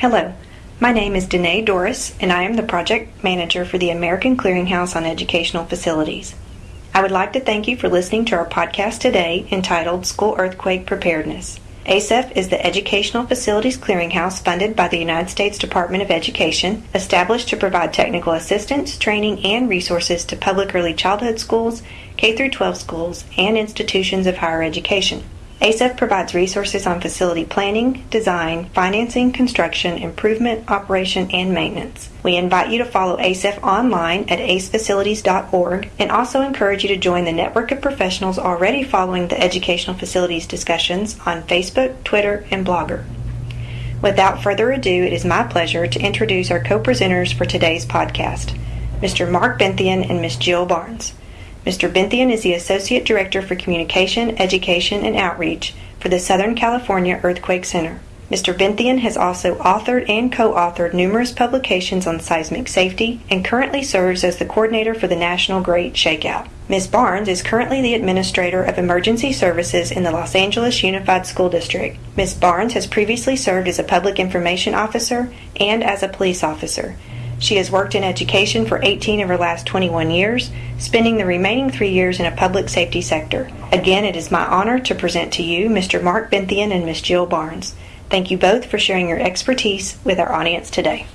Hello, my name is Danae Doris, and I am the project manager for the American Clearinghouse on Educational Facilities. I would like to thank you for listening to our podcast today entitled School Earthquake Preparedness. ACEF is the Educational Facilities Clearinghouse funded by the United States Department of Education, established to provide technical assistance, training, and resources to public early childhood schools, K 12 schools, and institutions of higher education. ACEF provides resources on facility planning, design, financing, construction, improvement, operation, and maintenance. We invite you to follow ACEF online at acefacilities.org and also encourage you to join the network of professionals already following the educational facilities discussions on Facebook, Twitter, and Blogger. Without further ado, it is my pleasure to introduce our co-presenters for today's podcast, Mr. Mark Benthien and Ms. Jill Barnes. Mr. Benthien is the Associate Director for Communication, Education, and Outreach for the Southern California Earthquake Center. Mr. Benthien has also authored and co authored numerous publications on seismic safety and currently serves as the coordinator for the National Great Shakeout. Ms. Barnes is currently the Administrator of Emergency Services in the Los Angeles Unified School District. Ms. Barnes has previously served as a Public Information Officer and as a police officer. She has worked in education for 18 of her last 21 years, spending the remaining three years in a public safety sector. Again, it is my honor to present to you Mr. Mark Benthien and Ms. Jill Barnes. Thank you both for sharing your expertise with our audience today.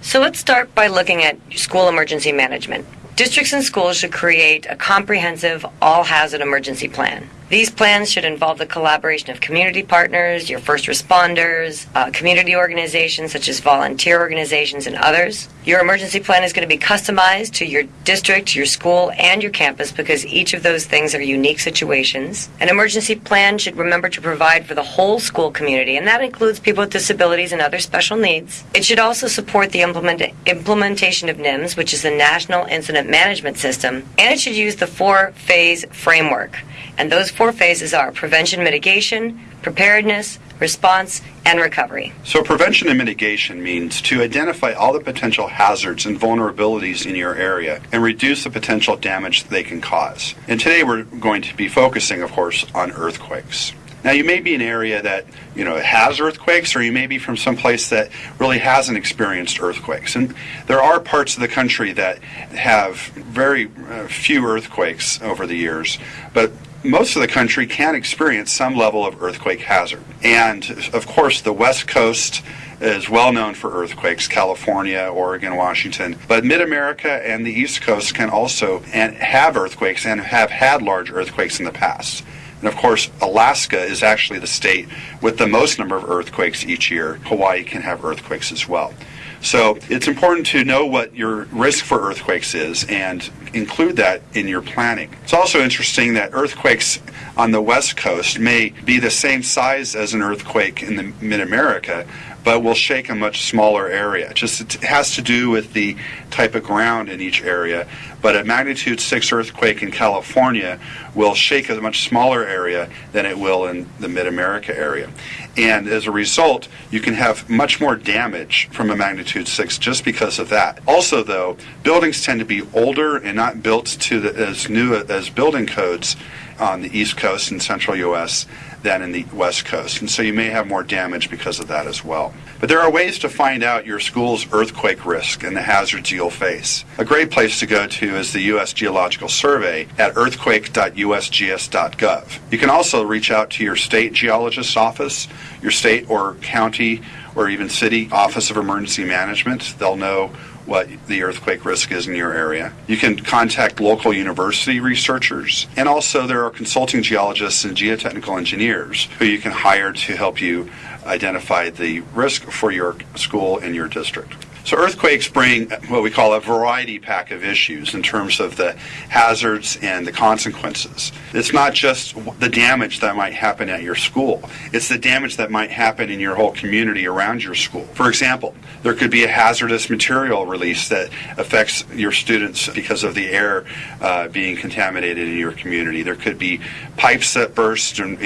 So let's start by looking at school emergency management. Districts and schools should create a comprehensive all hazard emergency plan. These plans should involve the collaboration of community partners, your first responders, uh, community organizations such as volunteer organizations, and others. Your emergency plan is going to be customized to your district, your school, and your campus because each of those things are unique situations. An emergency plan should remember to provide for the whole school community, and that includes people with disabilities and other special needs. It should also support the implement- implementation of NIMS, which is the National Incident Management System, and it should use the four phase framework. And those four phases are prevention mitigation, preparedness, response, and recovery. So, prevention and mitigation means to identify all the potential hazards and vulnerabilities in your area and reduce the potential damage they can cause. And today we're going to be focusing, of course, on earthquakes. Now, you may be an area that you know has earthquakes, or you may be from some place that really hasn't experienced earthquakes. And there are parts of the country that have very uh, few earthquakes over the years, but most of the country can experience some level of earthquake hazard. And of course, the West Coast is well known for earthquakes, California, Oregon, Washington. But Mid America and the East Coast can also and have earthquakes and have had large earthquakes in the past. And of course, Alaska is actually the state with the most number of earthquakes each year. Hawaii can have earthquakes as well. So it's important to know what your risk for earthquakes is and include that in your planning. It's also interesting that earthquakes on the west coast may be the same size as an earthquake in the mid America, but will shake a much smaller area. Just it has to do with the type of ground in each area. But a magnitude 6 earthquake in California will shake a much smaller area than it will in the mid America area. And as a result, you can have much more damage from a magnitude 6 just because of that. Also, though, buildings tend to be older and not built to the, as new as building codes on the East Coast and Central U.S. than in the West Coast. And so you may have more damage because of that as well. But there are ways to find out your school's earthquake risk and the hazards you'll face. A great place to go to is the U.S. Geological Survey at earthquake.usgs.gov. You can also reach out to your state geologist's office, your state or county or even city office of emergency management. They'll know what the earthquake risk is in your area. You can contact local university researchers, and also there are consulting geologists and geotechnical engineers who you can hire to help you identify the risk for your school and your district. So earthquakes bring what we call a variety pack of issues in terms of the hazards and the consequences. It's not just the damage that might happen at your school. It's the damage that might happen in your whole community around your school. For example, there could be a hazardous material release that affects your students because of the air uh, being contaminated in your community. There could be pipes that burst and,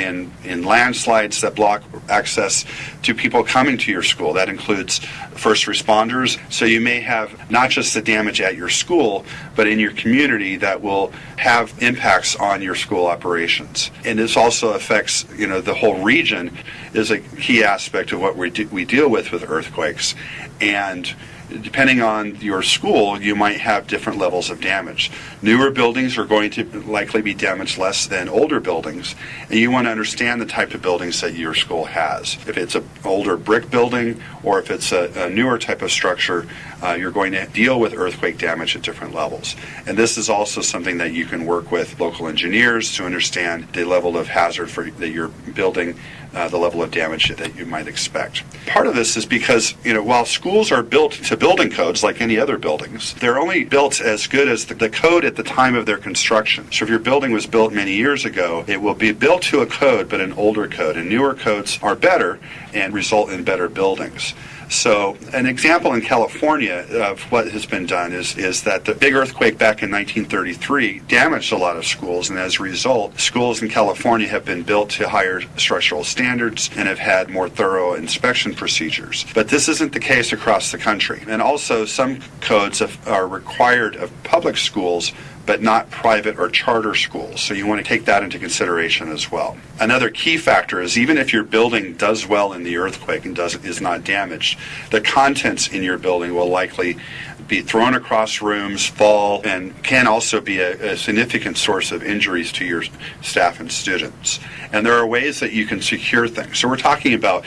and landslides that block access to people coming to your school. That includes first responders So you may have not just the damage at your school, but in your community that will have impacts on your school operations. And this also affects, you know, the whole region is a key aspect of what we, do, we deal with with earthquakes. And depending on your school, you might have different levels of damage. Newer buildings are going to likely be damaged less than older buildings, and you want to understand the type of buildings that your school has. If it's an older brick building or if it's a, a newer type of structure, uh, you're going to deal with earthquake damage at different levels. And this is also something that you can work with local engineers to understand the level of hazard for, that you're building uh, the level of damage that you might expect. Part of this is because, you know, while schools are built to building codes like any other buildings, they're only built as good as the, the code at the time of their construction. So if your building was built many years ago, it will be built to a code, but an older code. And newer codes are better and result in better buildings. So, an example in California of what has been done is, is that the big earthquake back in 1933 damaged a lot of schools, and as a result, schools in California have been built to higher structural standards and have had more thorough inspection procedures. But this isn't the case across the country. And also, some codes are required of public schools but not private or charter schools. So you want to take that into consideration as well. Another key factor is even if your building does well in the earthquake and does is not damaged, the contents in your building will likely be thrown across rooms, fall, and can also be a, a, significant source of injuries to your staff and students. And there are ways that you can secure things. So we're talking about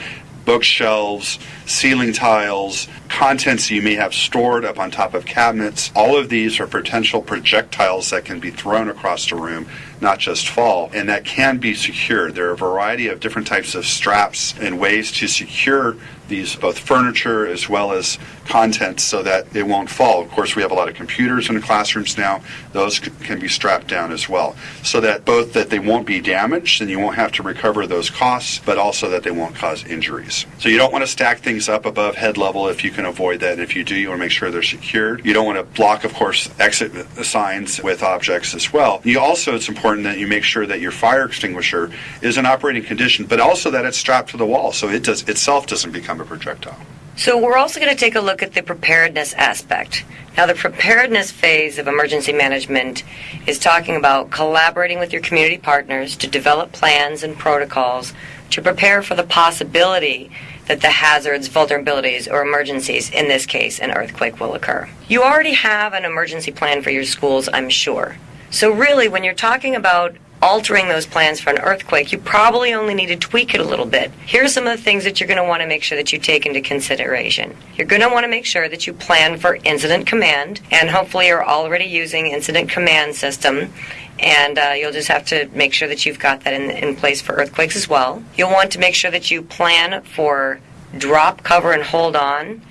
bookshelves, ceiling tiles, contents you may have stored up on top of cabinets. All of these are potential projectiles that can be thrown across the room, not just fall, and that can be secured. There are a variety of different types of straps and ways to secure these both furniture as well as contents so that it won't fall. Of course, we have a lot of computers in the classrooms now. Those can be strapped down as well so that both that they won't be damaged and you won't have to recover those costs, but also that they won't cause injuries. So you don't want to stack things up above head level if you can avoid that. And if you do, you want to make sure they're secured. You don't want to block, of course, exit signs with objects as well. You also, it's important that you make sure that your fire extinguisher is in operating condition, but also that it's strapped to the wall so it does itself doesn't become a projectile. So we're also going to take a look at the preparedness aspect. Now, the preparedness phase of emergency management is talking about collaborating with your community partners to develop plans and protocols to prepare for the possibility that the hazards, vulnerabilities, or emergencies, in this case, an earthquake, will occur. You already have an emergency plan for your schools, I'm sure. So, really, when you're talking about altering those plans for an earthquake, you probably only need to tweak it a little bit. Here are some of the things that you're going to want to make sure that you take into consideration. You're going to want to make sure that you plan for incident command, and hopefully you're already using incident command system. And uh, you'll just have to make sure that you've got that in, in place for earthquakes as well. You'll want to make sure that you plan for drop, cover, and hold on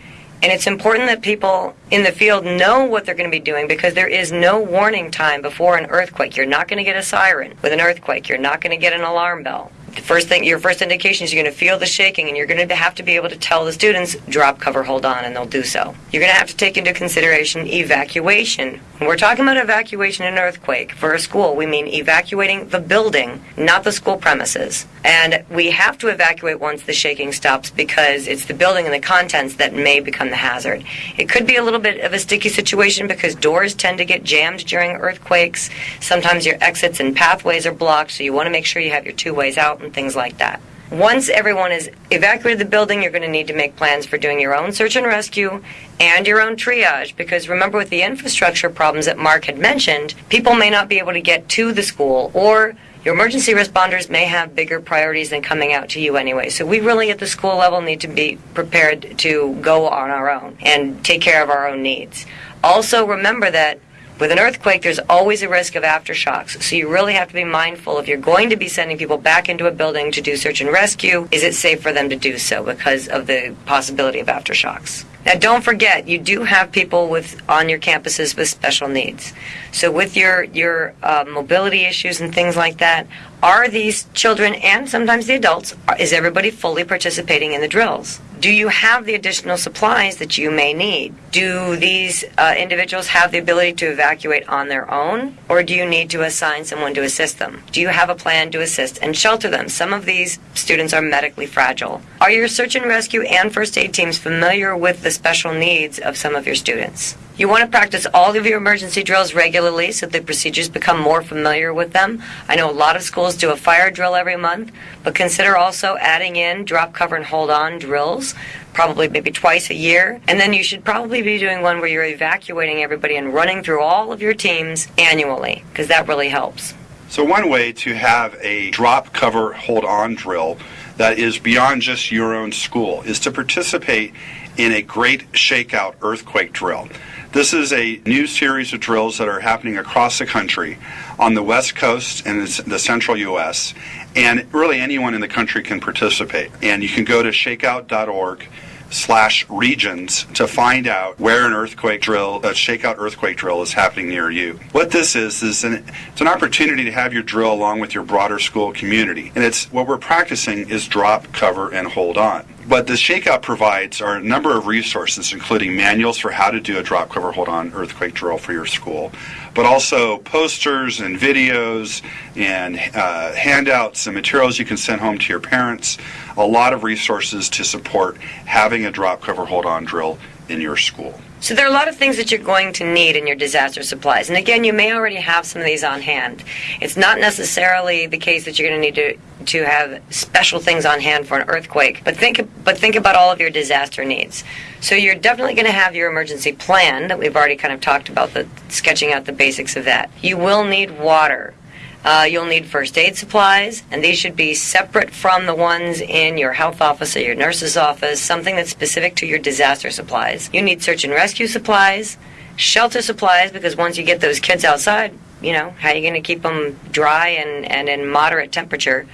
and it's important that people in the field know what they're going to be doing because there is no warning time before an earthquake. You're not going to get a siren with an earthquake. You're not going to get an alarm bell the first thing, your first indication is you're going to feel the shaking, and you're going to have to be able to tell the students, drop, cover, hold on, and they'll do so. You're going to have to take into consideration evacuation. When we're talking about evacuation in an earthquake for a school, we mean evacuating the building, not the school premises. And we have to evacuate once the shaking stops because it's the building and the contents that may become the hazard. It could be a little bit of a sticky situation because doors tend to get jammed during earthquakes. Sometimes your exits and pathways are blocked, so you want to make sure you have your two ways out and things like that. Once everyone has evacuated the building, you're going to need to make plans for doing your own search and rescue and your own triage because remember, with the infrastructure problems that Mark had mentioned, people may not be able to get to the school or your emergency responders may have bigger priorities than coming out to you anyway. So we really at the school level need to be prepared to go on our own and take care of our own needs. Also, remember that with an earthquake, there's always a risk of aftershocks, so you really have to be mindful if you're going to be sending people back into a building to do search and rescue, is it safe for them to do so because of the possibility of aftershocks? Now, don't forget, you do have people with on your campuses with special needs. So, with your your uh, mobility issues and things like that, Are these children and sometimes the adults, is everybody fully participating in the drills? Do you have the additional supplies that you may need? Do these uh, individuals have the ability to evacuate on their own, or do you need to assign someone to assist them? Do you have a plan to assist and shelter them? Some of these students are medically fragile. Are your search and rescue and first aid teams familiar with the special needs of some of your students? You want to practice all of your emergency drills regularly so the procedures become more familiar with them. I know a lot of schools do a fire drill every month, but consider also adding in drop, cover, and hold on drills, probably maybe twice a year. And then you should probably be doing one where you're evacuating everybody and running through all of your teams annually, because that really helps. So, one way to have a drop, cover, hold on drill that is beyond just your own school is to participate in a great shakeout earthquake drill. This is a new series of drills that are happening across the country on the West Coast and the central U.S. And really anyone in the country can participate. And you can go to shakeout.org slash regions to find out where an earthquake drill, a shakeout earthquake drill is happening near you. What this is, is an, it's an opportunity to have your drill along with your broader school community. And it's what we're practicing is drop, cover, and hold on. What the Shakeout provides are a number of resources, including manuals for how to do a drop cover hold on earthquake drill for your school, but also posters and videos and uh, handouts and materials you can send home to your parents. A lot of resources to support having a drop cover hold on drill in your school. So there are a lot of things that you're going to need in your disaster supplies. And again, you may already have some of these on hand. It's not necessarily the case that you're going to need to to have special things on hand for an earthquake, but think but think about all of your disaster needs. So you're definitely going to have your emergency plan that we've already kind of talked about the sketching out the basics of that. You will need water. Uh, you'll need first aid supplies, and these should be separate from the ones in your health office or your nurse's office, something that's specific to your disaster supplies. You need search and rescue supplies, shelter supplies, because once you get those kids outside, you know, how are you going to keep them dry and, and in moderate temperature?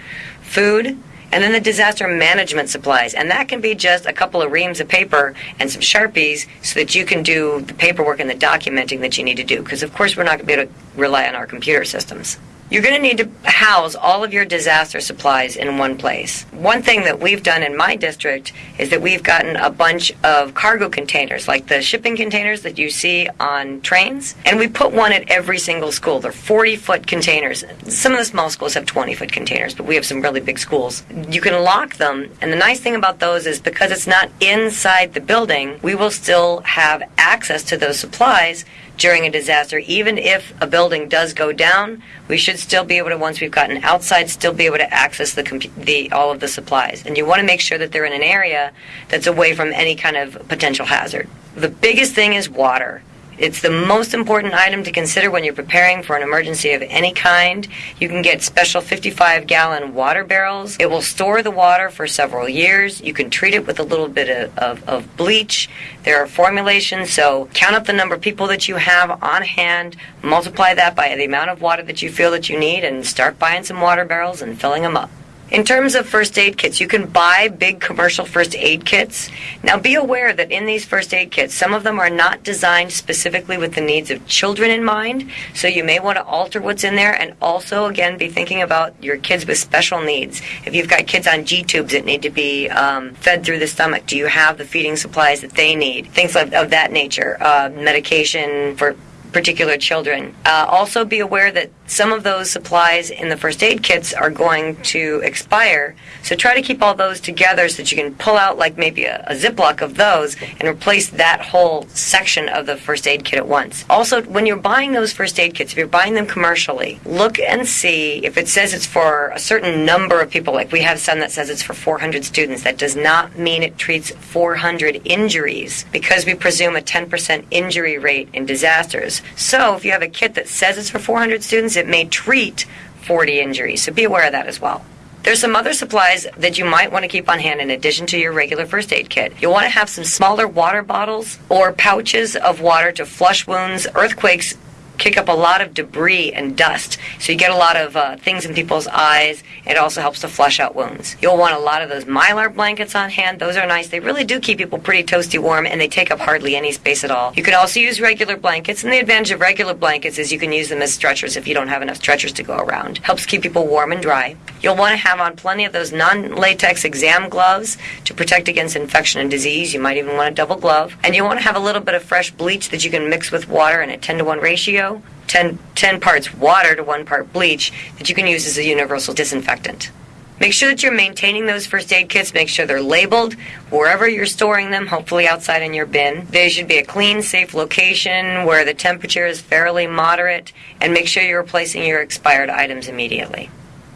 Food, and then the disaster management supplies. And that can be just a couple of reams of paper and some Sharpies so that you can do the paperwork and the documenting that you need to do. Because, of course, we're not going to be able to rely on our computer systems. You're going to need to house all of your disaster supplies in one place. One thing that we've done in my district is that we've gotten a bunch of cargo containers, like the shipping containers that you see on trains, and we put one at every single school. They're 40 foot containers. Some of the small schools have 20 foot containers, but we have some really big schools. You can lock them, and the nice thing about those is because it's not inside the building, we will still have access to those supplies during a disaster, even if a building does go down, we should still be able to, once we've gotten outside, still be able to access the, the all of the supplies. And you want to make sure that they're in an area that's away from any kind of potential hazard. The biggest thing is water. It's the most important item to consider when you're preparing for an emergency of any kind. You can get special 55 gallon water barrels. It will store the water for several years. You can treat it with a little bit of, of, of bleach. There are formulations, so count up the number of people that you have on hand, multiply that by the amount of water that you feel that you need, and start buying some water barrels and filling them up. In terms of first aid kits, you can buy big commercial first aid kits. Now be aware that in these first aid kits, some of them are not designed specifically with the needs of children in mind, so you may want to alter what's in there and also, again, be thinking about your kids with special needs. If you've got kids on G tubes that need to be um, fed through the stomach, do you have the feeding supplies that they need? Things of, of that nature. Uh, medication for particular children. Uh, also, be aware that some of those supplies in the first aid kits are going to expire. So try to keep all those together so that you can pull out like maybe a, a Ziploc of those and replace that whole section of the first aid kit at once. Also, when you're buying those first aid kits, if you're buying them commercially, look and see if it says it's for a certain number of people. Like we have some that says it's for 400 students. That does not mean it treats 400 injuries because we presume a 10% injury rate in disasters. So if you have a kit that says it's for 400 students, it may treat 40 injuries. So be aware of that as well. There's some other supplies that you might want to keep on hand in addition to your regular first aid kit. You'll want to have some smaller water bottles or pouches of water to flush wounds. Earthquakes kick up a lot of debris and dust. So you get a lot of uh, things in people's eyes. It also helps to flush out wounds. You'll want a lot of those mylar blankets on hand. Those are nice. They really do keep people pretty toasty warm and they take up hardly any space at all. You can also use regular blankets, and the advantage of regular blankets is you can use them as stretchers if you don't have enough stretchers to go around. Helps keep people warm and dry. You'll want to have on plenty of those non latex exam gloves to protect against infection and disease. You might even want a double glove. And you want to have a little bit of fresh bleach that you can mix with water in a 10 to 1 ratio. 10, 10 parts water to 1 part bleach that you can use as a universal disinfectant. Make sure that you're maintaining those first aid kits. Make sure they're labeled wherever you're storing them, hopefully outside in your bin. They should be a clean, safe location where the temperature is fairly moderate, and make sure you're replacing your expired items immediately.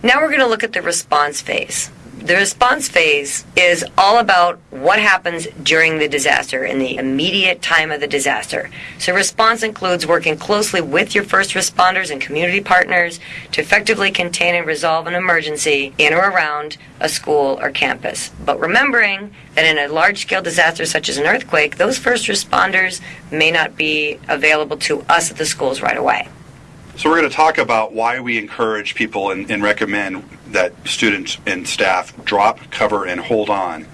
Now we're going to look at the response phase. The response phase is all about what happens during the disaster in the immediate time of the disaster. So, response includes working closely with your first responders and community partners to effectively contain and resolve an emergency in or around a school or campus. But remembering that in a large scale disaster such as an earthquake, those first responders may not be available to us at the schools right away. So we're going to talk about why we encourage people and, and, recommend that students and staff drop, cover, and hold on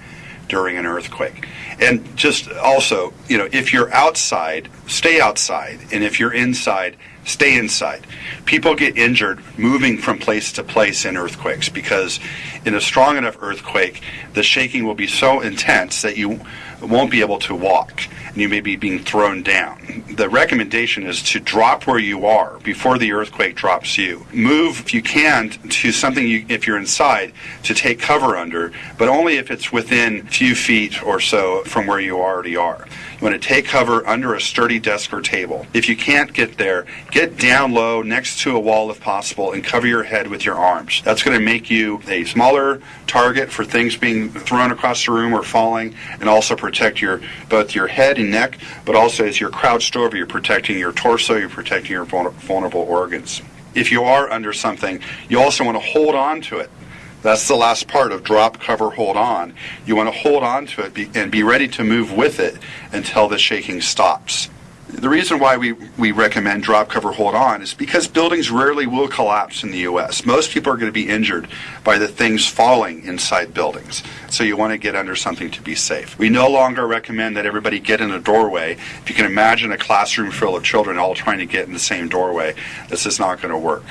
during an earthquake. And just also, you know, if you're outside, stay outside. And if you're inside, stay inside. People get injured moving from place to place in earthquakes because in a strong enough earthquake, the shaking will be so intense that you won't be able to walk and you may be being thrown down. The recommendation is to drop where you are before the earthquake drops you. Move, if you can, to something you, if you're inside, to take cover under, but only if it's within a few feet or so from where you already are. You want to take cover under a sturdy desk or table. If you can't get there, get down low next to a wall if possible and cover your head with your arms. That's going to make you a smaller target for things being thrown across the room or falling and also protect your both your head and neck, but also as you're crouched over, you're protecting your torso, you're protecting your vulnerable organs. If you are under something, you also want to hold on to it. That's the last part of drop, cover, hold on. You want to hold on to it and be ready to move with it until the shaking stops. The reason why we, we recommend drop, cover, hold on is because buildings rarely will collapse in the U.S. Most people are going to be injured by the things falling inside buildings. So you want to get under something to be safe. We no longer recommend that everybody get in a doorway. If you can imagine a classroom full of children all trying to get in the same doorway, this is not going to work.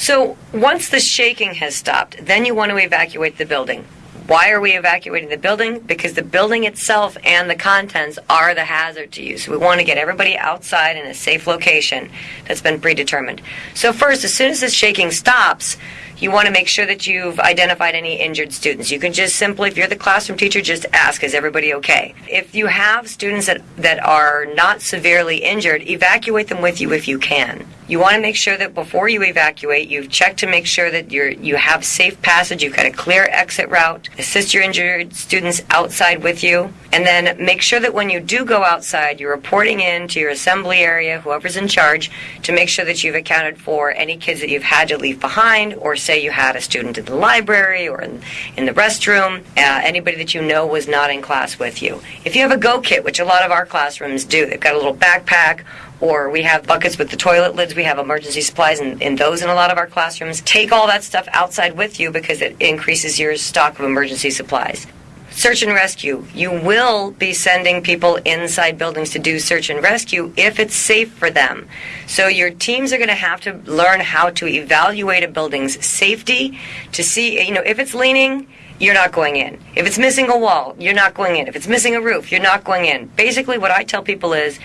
So once the shaking has stopped, then you want to evacuate the building. Why are we evacuating the building? Because the building itself and the contents are the hazard to you. So we want to get everybody outside in a safe location that's been predetermined. So first, as soon as the shaking stops, you want to make sure that you've identified any injured students. You can just simply, if you're the classroom teacher, just ask, is everybody okay? If you have students that, that are not severely injured, evacuate them with you if you can. You want to make sure that before you evacuate, you've checked to make sure that you're, you have safe passage, you've got a clear exit route, assist your injured students outside with you, and then make sure that when you do go outside, you're reporting in to your assembly area, whoever's in charge, to make sure that you've accounted for any kids that you've had to leave behind, or say you had a student in the library or in, in the restroom, uh, anybody that you know was not in class with you. If you have a go kit, which a lot of our classrooms do, they've got a little backpack or we have buckets with the toilet lids. We have emergency supplies in, in those in a lot of our classrooms. Take all that stuff outside with you because it increases your stock of emergency supplies. Search and rescue. You will be sending people inside buildings to do search and rescue if it's safe for them. So your teams are going to have to learn how to evaluate a building's safety to see, you know, if it's leaning, you're not going in. If it's missing a wall, you're not going in. If it's missing a roof, you're not going in. Basically, what I tell people is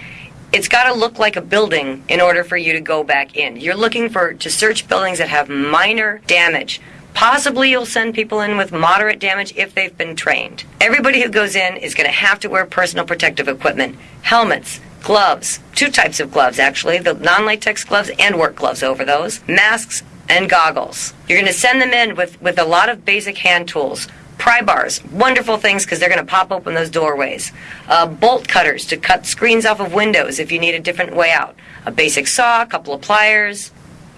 it's got to look like a building in order for you to go back in. You're looking for to search buildings that have minor damage. Possibly you'll send people in with moderate damage if they've been trained. Everybody who goes in is going to have to wear personal protective equipment, helmets, gloves, two types of gloves actually, the non-latex gloves and work gloves over those, masks and goggles. You're going to send them in with, with a lot of basic hand tools, pry bars, wonderful things because they're going to pop open those doorways. Uh, bolt cutters to cut screens off of windows if you need a different way out. A basic saw, a couple of pliers.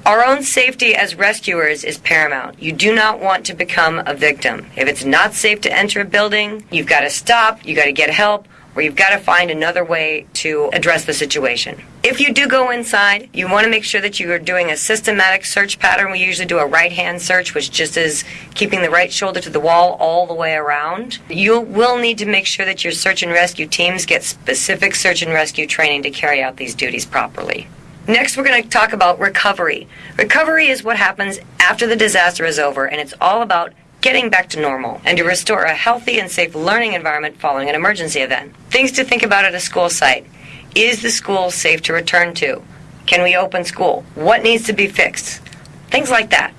Our own safety as rescuers is paramount. You do not want to become a victim. If it's not safe to enter a building, you've got to stop, you've got to get help, or you've got to find another way to address the situation. If you do go inside, you want to make sure that you are doing a systematic search pattern. We usually do a right hand search, which just is keeping the right shoulder to the wall all the way around. You will need to make sure that your search and rescue teams get specific search and rescue training to carry out these duties properly. Next, we're going to talk about recovery. Recovery is what happens after the disaster is over, and it's all about getting back to normal and to restore a healthy and safe learning environment following an emergency event. Things to think about at a school site. Is the school safe to return to? Can we open school? What needs to be fixed? Things like that.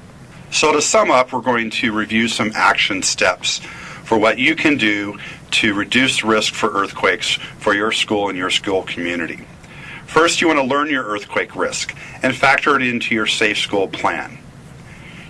So, to sum up, we're going to review some action steps for what you can do to reduce risk for earthquakes for your school and your school community. First, you want to learn your earthquake risk and factor it into your safe school plan.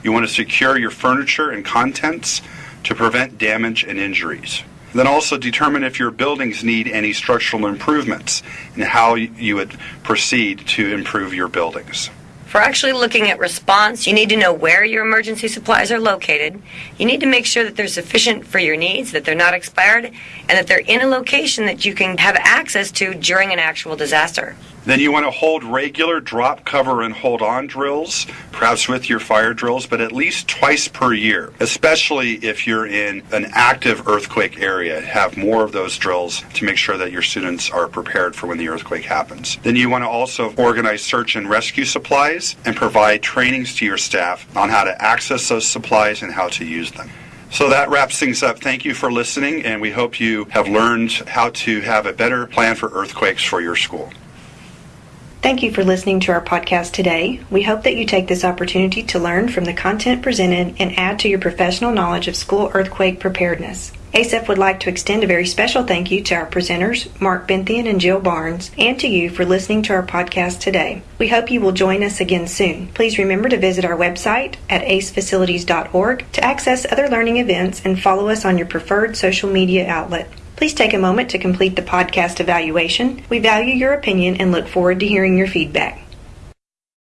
You want to secure your furniture and contents to prevent damage and injuries. Then also determine if your buildings need any structural improvements and how you would proceed to improve your buildings. For actually looking at response, you need to know where your emergency supplies are located. You need to make sure that they're sufficient for your needs, that they're not expired, and that they're in a location that you can have access to during an actual disaster. Then you want to hold regular drop, cover, and hold on drills, perhaps with your fire drills, but at least twice per year, especially if you're in an active earthquake area. Have more of those drills to make sure that your students are prepared for when the earthquake happens. Then you want to also organize search and rescue supplies and provide trainings to your staff on how to access those supplies and how to use them. So that wraps things up. Thank you for listening, and we hope you have learned how to have a better plan for earthquakes for your school. Thank you for listening to our podcast today. We hope that you take this opportunity to learn from the content presented and add to your professional knowledge of school earthquake preparedness. ACEF would like to extend a very special thank you to our presenters, Mark Benthien and Jill Barnes, and to you for listening to our podcast today. We hope you will join us again soon. Please remember to visit our website at acefacilities.org to access other learning events and follow us on your preferred social media outlet. Please take a moment to complete the podcast evaluation. We value your opinion and look forward to hearing your feedback.